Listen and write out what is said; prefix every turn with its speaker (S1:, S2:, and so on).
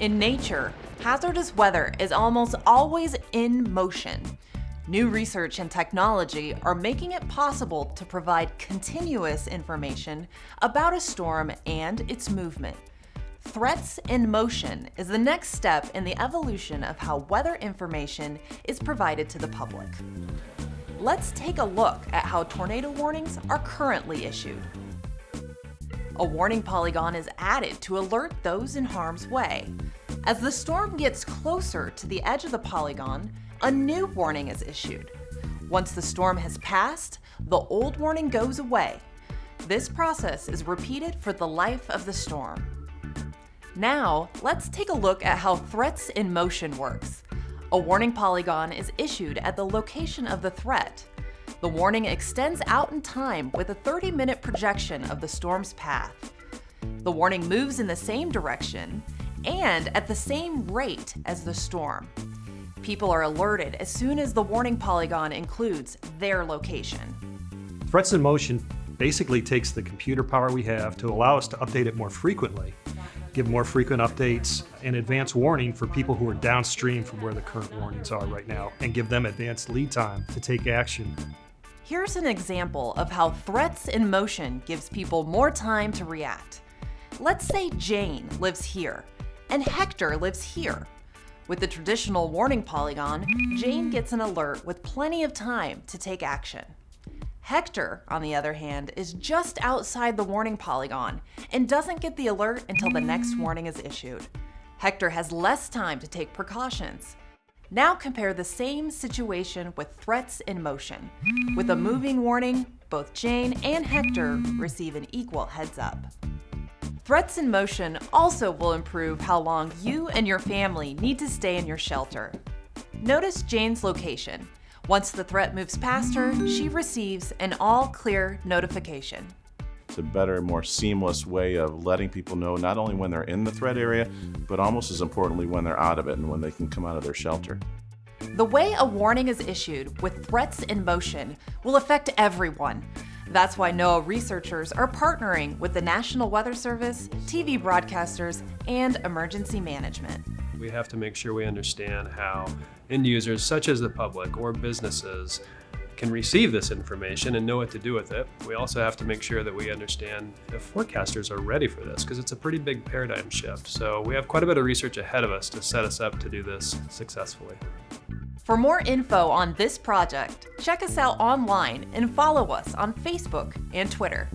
S1: In nature, hazardous weather is almost always in motion. New research and technology are making it possible to provide continuous information about a storm and its movement. Threats in Motion is the next step in the evolution of how weather information is provided to the public. Let's take a look at how tornado warnings are currently issued. A warning polygon is added to alert those in harm's way. As the storm gets closer to the edge of the polygon, a new warning is issued. Once the storm has passed, the old warning goes away. This process is repeated for the life of the storm. Now, let's take a look at how Threats in Motion works. A warning polygon is issued at the location of the threat. The warning extends out in time with a 30-minute projection of the storm's path. The warning moves in the same direction and at the same rate as the storm. People are alerted as soon as the warning polygon includes their location.
S2: Threats in Motion basically takes the computer power we have to allow us to update it more frequently give more frequent updates and advance warning for people who are downstream from where the current warnings are right now and give them advanced lead time to take action.
S1: Here's an example of how threats in motion gives people more time to react. Let's say Jane lives here and Hector lives here. With the traditional warning polygon, Jane gets an alert with plenty of time to take action. Hector, on the other hand, is just outside the warning polygon and doesn't get the alert until the next warning is issued. Hector has less time to take precautions. Now compare the same situation with threats in motion. With a moving warning, both Jane and Hector receive an equal heads up. Threats in motion also will improve how long you and your family need to stay in your shelter. Notice Jane's location. Once the threat moves past her, she receives an all-clear notification.
S3: It's a better, more seamless way of letting people know not only when they're in the threat area, but almost as importantly when they're out of it and when they can come out of their shelter.
S1: The way a warning is issued with threats in motion will affect everyone. That's why NOAA researchers are partnering with the National Weather Service, TV broadcasters, and emergency management.
S4: We have to make sure we understand how end users, such as the public or businesses, can receive this information and know what to do with it. We also have to make sure that we understand if forecasters are ready for this because it's a pretty big paradigm shift. So we have quite a bit of research ahead of us to set us up to do this successfully.
S1: For more info on this project, check us out online and follow us on Facebook and Twitter.